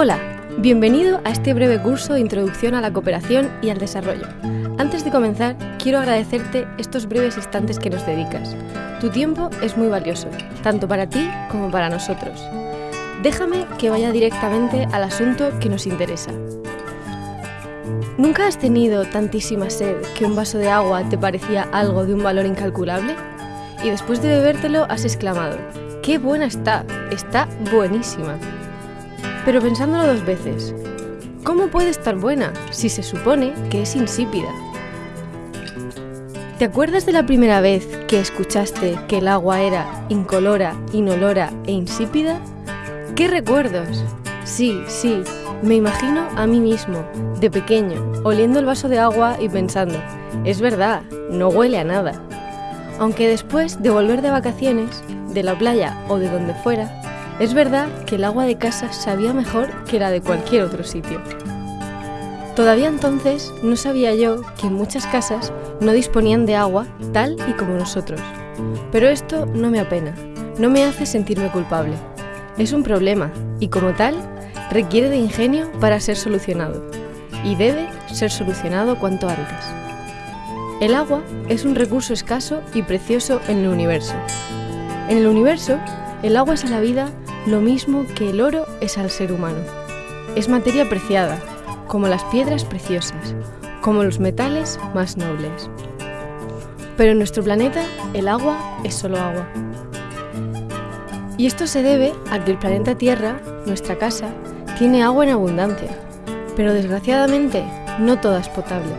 Hola, bienvenido a este breve curso de Introducción a la Cooperación y al Desarrollo. Antes de comenzar, quiero agradecerte estos breves instantes que nos dedicas. Tu tiempo es muy valioso, tanto para ti como para nosotros. Déjame que vaya directamente al asunto que nos interesa. ¿Nunca has tenido tantísima sed que un vaso de agua te parecía algo de un valor incalculable? Y después de bebértelo has exclamado, ¡qué buena está! Está buenísima. Pero pensándolo dos veces, ¿cómo puede estar buena si se supone que es insípida? ¿Te acuerdas de la primera vez que escuchaste que el agua era incolora, inolora e insípida? ¿Qué recuerdos? Sí, sí, me imagino a mí mismo, de pequeño, oliendo el vaso de agua y pensando, es verdad, no huele a nada. Aunque después de volver de vacaciones, de la playa o de donde fuera, es verdad que el agua de casa sabía mejor que la de cualquier otro sitio. Todavía entonces no sabía yo que muchas casas no disponían de agua tal y como nosotros. Pero esto no me apena, no me hace sentirme culpable. Es un problema y como tal requiere de ingenio para ser solucionado y debe ser solucionado cuanto antes. El agua es un recurso escaso y precioso en el universo. En el universo, el agua es a la vida lo mismo que el oro es al ser humano. Es materia preciada, como las piedras preciosas, como los metales más nobles. Pero en nuestro planeta el agua es solo agua. Y esto se debe a que el planeta Tierra, nuestra casa, tiene agua en abundancia, pero desgraciadamente no toda es potable.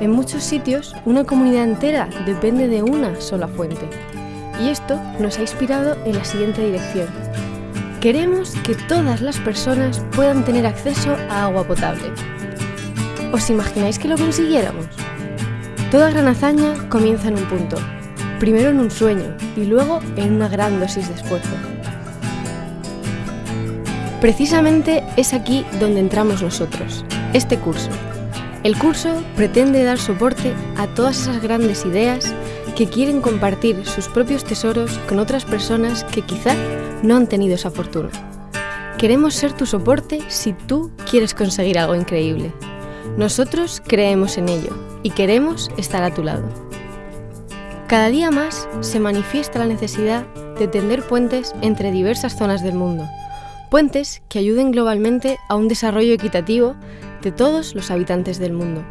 En muchos sitios una comunidad entera depende de una sola fuente. Y esto nos ha inspirado en la siguiente dirección. Queremos que todas las personas puedan tener acceso a agua potable. ¿Os imagináis que lo consiguiéramos? Toda gran hazaña comienza en un punto, primero en un sueño y luego en una gran dosis de esfuerzo. Precisamente es aquí donde entramos nosotros, este curso. El curso pretende dar soporte a todas esas grandes ideas que quieren compartir sus propios tesoros con otras personas que quizá no han tenido esa fortuna. Queremos ser tu soporte si tú quieres conseguir algo increíble. Nosotros creemos en ello y queremos estar a tu lado. Cada día más se manifiesta la necesidad de tender puentes entre diversas zonas del mundo, puentes que ayuden globalmente a un desarrollo equitativo de todos los habitantes del mundo.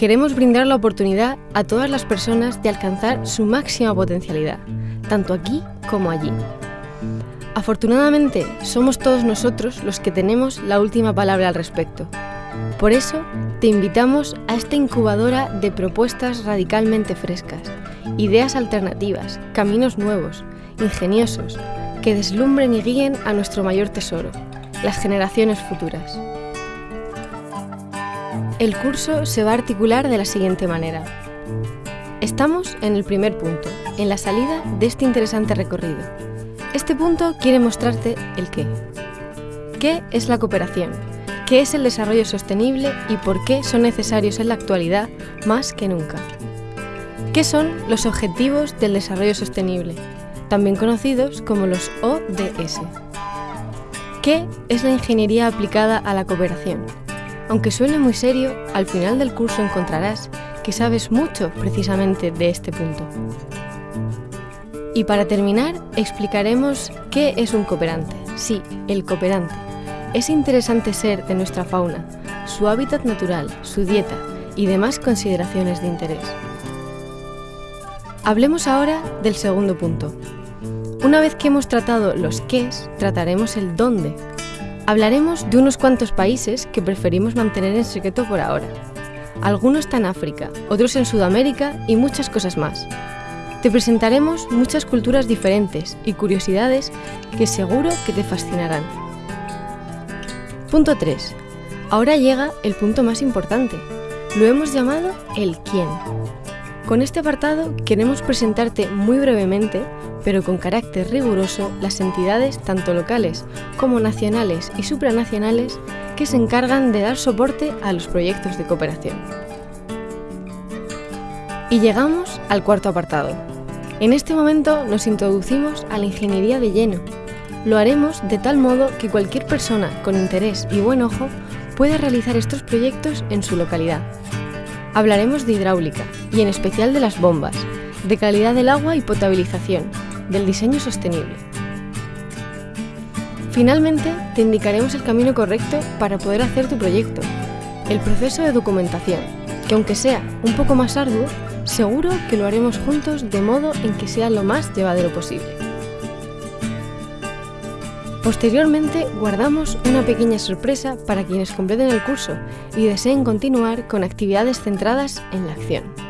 Queremos brindar la oportunidad a todas las personas de alcanzar su máxima potencialidad, tanto aquí como allí. Afortunadamente, somos todos nosotros los que tenemos la última palabra al respecto. Por eso, te invitamos a esta incubadora de propuestas radicalmente frescas, ideas alternativas, caminos nuevos, ingeniosos, que deslumbren y guíen a nuestro mayor tesoro, las generaciones futuras. El curso se va a articular de la siguiente manera. Estamos en el primer punto, en la salida de este interesante recorrido. Este punto quiere mostrarte el qué. ¿Qué es la cooperación? ¿Qué es el desarrollo sostenible y por qué son necesarios en la actualidad más que nunca? ¿Qué son los Objetivos del Desarrollo Sostenible, también conocidos como los ODS? ¿Qué es la ingeniería aplicada a la cooperación? Aunque suene muy serio, al final del curso encontrarás que sabes mucho precisamente de este punto. Y para terminar, explicaremos qué es un cooperante. Sí, el cooperante. Es interesante ser de nuestra fauna, su hábitat natural, su dieta y demás consideraciones de interés. Hablemos ahora del segundo punto. Una vez que hemos tratado los qués, trataremos el dónde. Hablaremos de unos cuantos países que preferimos mantener en secreto por ahora. Algunos están en África, otros en Sudamérica y muchas cosas más. Te presentaremos muchas culturas diferentes y curiosidades que seguro que te fascinarán. Punto 3. Ahora llega el punto más importante. Lo hemos llamado el quién. Con este apartado queremos presentarte muy brevemente, pero con carácter riguroso, las entidades tanto locales como nacionales y supranacionales que se encargan de dar soporte a los proyectos de cooperación. Y llegamos al cuarto apartado. En este momento nos introducimos a la ingeniería de lleno. Lo haremos de tal modo que cualquier persona con interés y buen ojo pueda realizar estos proyectos en su localidad. Hablaremos de hidráulica y en especial de las bombas, de calidad del agua y potabilización, del diseño sostenible. Finalmente, te indicaremos el camino correcto para poder hacer tu proyecto, el proceso de documentación, que aunque sea un poco más arduo, seguro que lo haremos juntos de modo en que sea lo más llevadero posible. Posteriormente, guardamos una pequeña sorpresa para quienes completen el curso y deseen continuar con actividades centradas en la acción.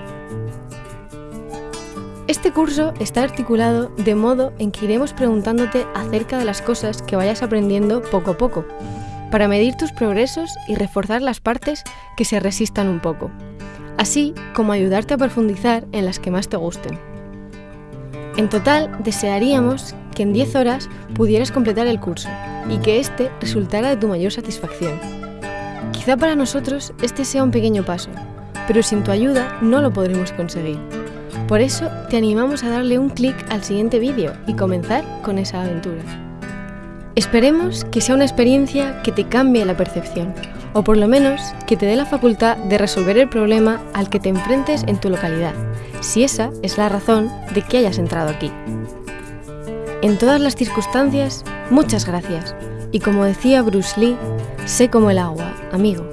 Este curso está articulado de modo en que iremos preguntándote acerca de las cosas que vayas aprendiendo poco a poco, para medir tus progresos y reforzar las partes que se resistan un poco, así como ayudarte a profundizar en las que más te gusten. En total, desearíamos que en 10 horas pudieras completar el curso y que éste resultara de tu mayor satisfacción. Quizá para nosotros este sea un pequeño paso, pero sin tu ayuda no lo podremos conseguir. Por eso te animamos a darle un clic al siguiente vídeo y comenzar con esa aventura. Esperemos que sea una experiencia que te cambie la percepción, o por lo menos que te dé la facultad de resolver el problema al que te enfrentes en tu localidad, si esa es la razón de que hayas entrado aquí. En todas las circunstancias, muchas gracias, y como decía Bruce Lee, sé como el agua, amigo.